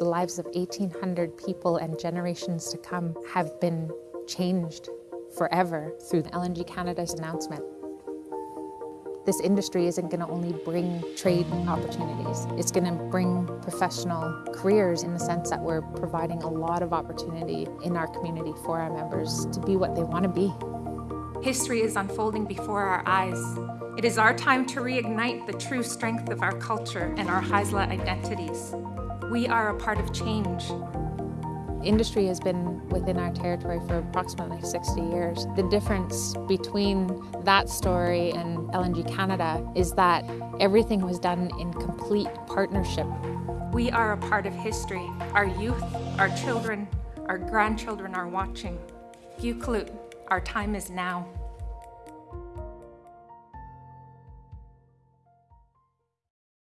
The lives of 1,800 people and generations to come have been changed forever through LNG Canada's announcement. This industry isn't going to only bring trade opportunities, it's going to bring professional careers in the sense that we're providing a lot of opportunity in our community for our members to be what they want to be. History is unfolding before our eyes. It is our time to reignite the true strength of our culture and our Haisla identities. We are a part of change. Industry has been within our territory for approximately 60 years. The difference between that story and LNG Canada is that everything was done in complete partnership. We are a part of history. Our youth, our children, our grandchildren are watching. Guklut, our time is now.